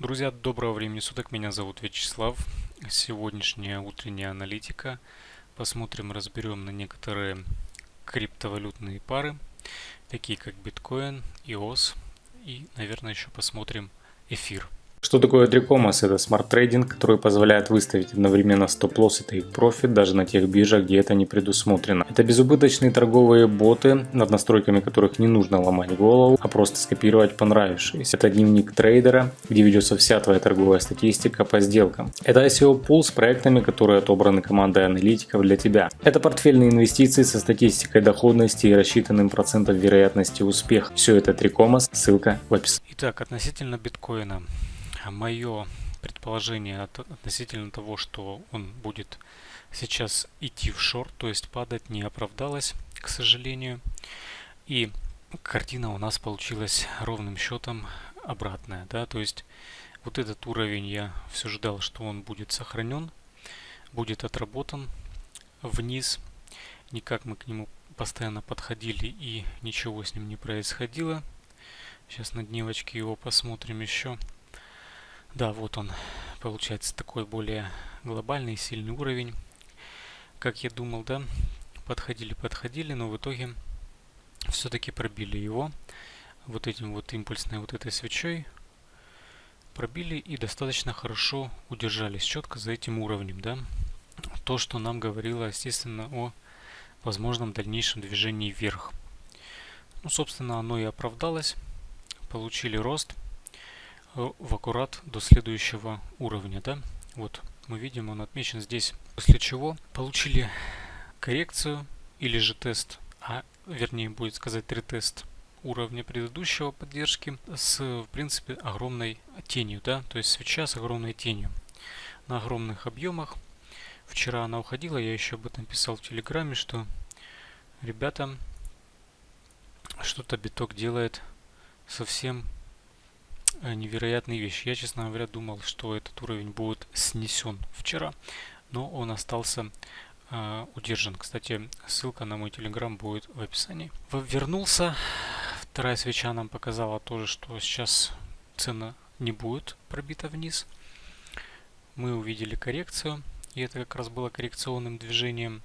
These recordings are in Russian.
Друзья, доброго времени суток, меня зовут Вячеслав. Сегодняшняя утренняя аналитика. Посмотрим, разберем на некоторые криптовалютные пары, такие как биткоин, EOS и, наверное, еще посмотрим эфир. Что такое 3Commas? Это smart-trading, который позволяет выставить одновременно стоп-лосс и тейк-профит даже на тех биржах, где это не предусмотрено. Это безубыточные торговые боты, над настройками которых не нужно ломать голову, а просто скопировать понравившиеся. Это дневник трейдера, где ведется вся твоя торговая статистика по сделкам. Это ICO Pool с проектами, которые отобраны командой аналитиков для тебя. Это портфельные инвестиции со статистикой доходности и рассчитанным процентом вероятности успеха. Все это Tricomos, ссылка в описании. Итак, относительно биткоина мое предположение относительно того, что он будет сейчас идти в шорт, то есть падать, не оправдалось, к сожалению. И картина у нас получилась ровным счетом обратная, да, то есть вот этот уровень я все ждал, что он будет сохранен, будет отработан вниз. Никак мы к нему постоянно подходили и ничего с ним не происходило. Сейчас на дневочке его посмотрим еще. Да, вот он, получается, такой более глобальный, сильный уровень. Как я думал, да, подходили, подходили, но в итоге все-таки пробили его вот этим вот импульсной вот этой свечой. Пробили и достаточно хорошо удержались четко за этим уровнем, да. То, что нам говорило, естественно, о возможном дальнейшем движении вверх. Ну, собственно, оно и оправдалось. Получили рост. Э, в аккурат до следующего уровня. Да? Вот мы видим, он отмечен здесь. После чего получили коррекцию или же тест, а вернее будет сказать ретест уровня предыдущего поддержки с в принципе огромной тенью, да, то есть свеча с огромной тенью на огромных объемах. Вчера она уходила, я еще об этом писал в Телеграме, что ребята, что-то биток делает совсем Э, невероятные вещи. Я, честно говоря, думал, что этот уровень будет снесен вчера, но он остался э, удержан. Кстати, ссылка на мой телеграм будет в описании. Вернулся. Вторая свеча нам показала тоже, что сейчас цена не будет пробита вниз. Мы увидели коррекцию, и это как раз было коррекционным движением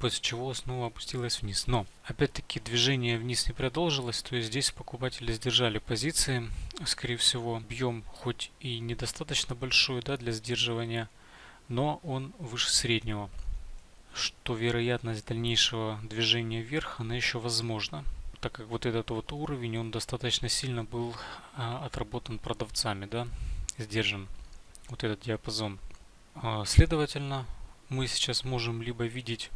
после чего снова опустилась вниз. Но, опять-таки, движение вниз не продолжилось, то есть здесь покупатели сдержали позиции. Скорее всего, объем хоть и недостаточно большой да, для сдерживания, но он выше среднего. Что вероятность дальнейшего движения вверх, она еще возможна так как вот этот вот уровень, он достаточно сильно был а, отработан продавцами, да, сдержан вот этот диапазон. А, следовательно, мы сейчас можем либо видеть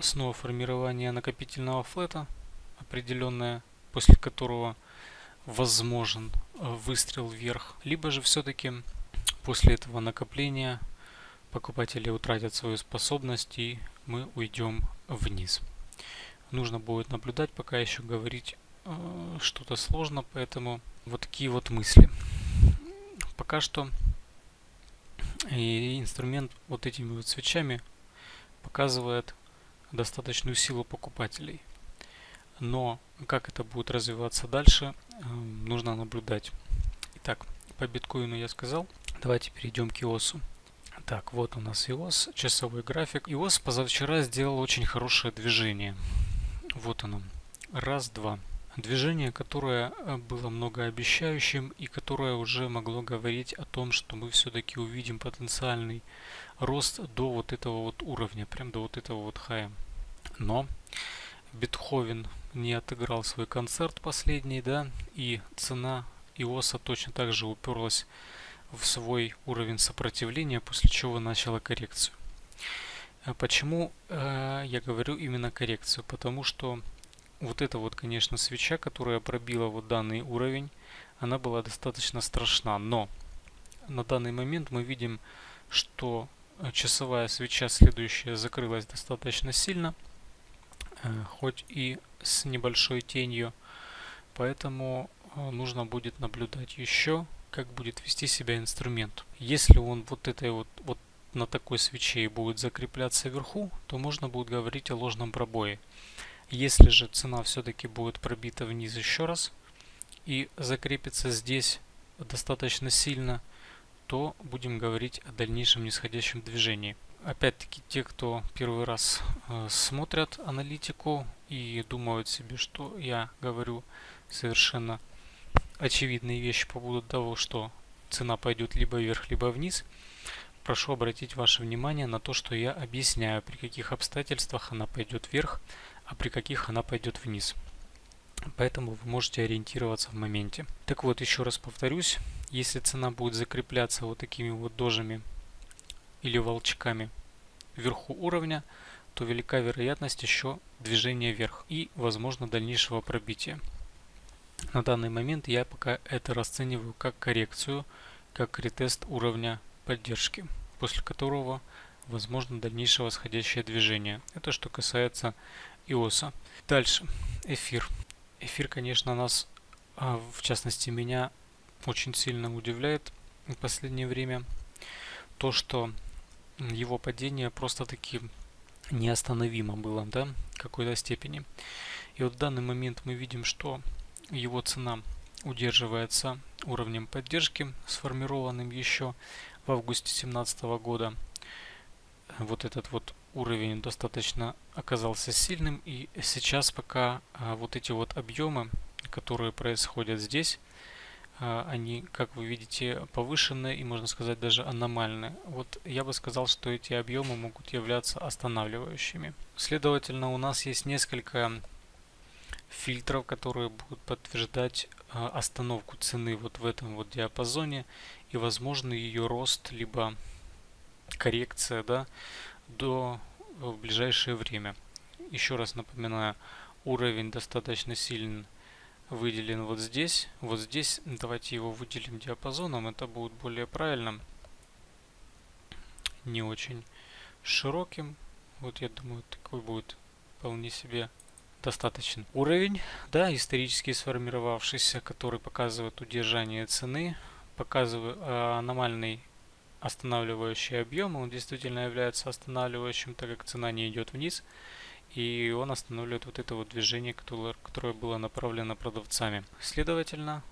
снова формирование накопительного флета определенное, после которого возможен э, выстрел вверх, либо же все-таки после этого накопления покупатели утратят свою способность и мы уйдем вниз. Нужно будет наблюдать, пока еще говорить э, что-то сложно, поэтому вот такие вот мысли. Пока что и инструмент вот этими вот свечами показывает достаточную силу покупателей. Но как это будет развиваться дальше, эм, нужно наблюдать. Итак, по биткоину я сказал. Давайте перейдем к иосу. Так, вот у нас иос, часовой график. иос позавчера сделал очень хорошее движение. Вот оно. Раз, два. Движение, которое э, было многообещающим и которое уже могло говорить о том, что мы все-таки увидим потенциальный рост до вот этого вот уровня, прям до вот этого вот хая. Но Бетховен не отыграл свой концерт последний, да, и цена Иоса точно так же уперлась в свой уровень сопротивления, после чего начала коррекцию. А почему э, я говорю именно коррекцию? Потому что вот эта вот, конечно, свеча, которая пробила вот данный уровень, она была достаточно страшна. Но на данный момент мы видим, что часовая свеча следующая закрылась достаточно сильно, э, хоть и с небольшой тенью. Поэтому э, нужно будет наблюдать еще, как будет вести себя инструмент. Если он вот этой вот, вот на такой свече будет закрепляться вверху, то можно будет говорить о ложном пробое. Если же цена все-таки будет пробита вниз еще раз и закрепится здесь, достаточно сильно, то будем говорить о дальнейшем нисходящем движении. Опять-таки, те, кто первый раз э, смотрят аналитику и думают себе, что я говорю совершенно очевидные вещи по поводу того, что цена пойдет либо вверх, либо вниз, прошу обратить ваше внимание на то, что я объясняю, при каких обстоятельствах она пойдет вверх, а при каких она пойдет вниз. Поэтому вы можете ориентироваться в моменте. Так вот, еще раз повторюсь, если цена будет закрепляться вот такими вот дожами или волчками вверху уровня, то велика вероятность еще движения вверх и, возможно, дальнейшего пробития. На данный момент я пока это расцениваю как коррекцию, как ретест уровня поддержки, после которого возможно дальнейшее восходящее движение. Это что касается иоса. Дальше. Эфир. Эфир, конечно, нас, а, в частности меня, очень сильно удивляет в последнее время. То, что его падение просто-таки неостановимо было, да, в какой-то степени. И вот в данный момент мы видим, что его цена удерживается уровнем поддержки, сформированным еще в августе 2017 года. Вот этот вот уровень достаточно оказался сильным и сейчас пока а, вот эти вот объемы, которые происходят здесь, а, они, как вы видите, повышенные и, можно сказать, даже аномальные. Вот я бы сказал, что эти объемы могут являться останавливающими. Следовательно, у нас есть несколько фильтров, которые будут подтверждать а, остановку цены вот в этом вот диапазоне и возможно ее рост, либо коррекция, да, до э, в ближайшее время. Еще раз напоминаю, уровень достаточно сильно выделен вот здесь. Вот здесь давайте его выделим диапазоном, это будет более правильно. Не очень широким. Вот я думаю, такой будет вполне себе достаточен. Уровень, да, исторически сформировавшийся, который показывает удержание цены, показывает э, аномальный останавливающий объем, он действительно является останавливающим, так как цена не идет вниз, и он останавливает вот это вот движение, которое, было направлено продавцами. Следовательно,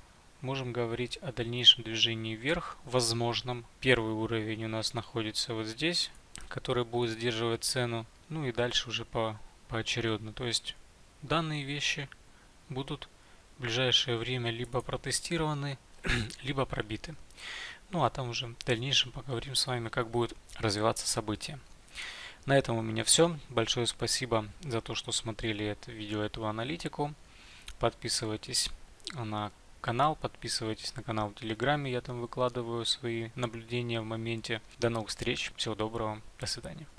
можем говорить о дальнейшем движении вверх, возможном. Первый уровень у нас находится вот здесь, который будет сдерживать цену, ну и дальше уже по поочередно. То есть данные вещи будут в ближайшее время либо протестированы, либо пробиты. Ну а там уже в дальнейшем поговорим с вами, как будет развиваться событие. На этом у меня все. Большое спасибо за то, что смотрели это видео, эту аналитику. Подписывайтесь на канал, подписывайтесь на канал в Телеграме, я там выкладываю свои наблюдения в моменте. До новых встреч, всего доброго, до свидания.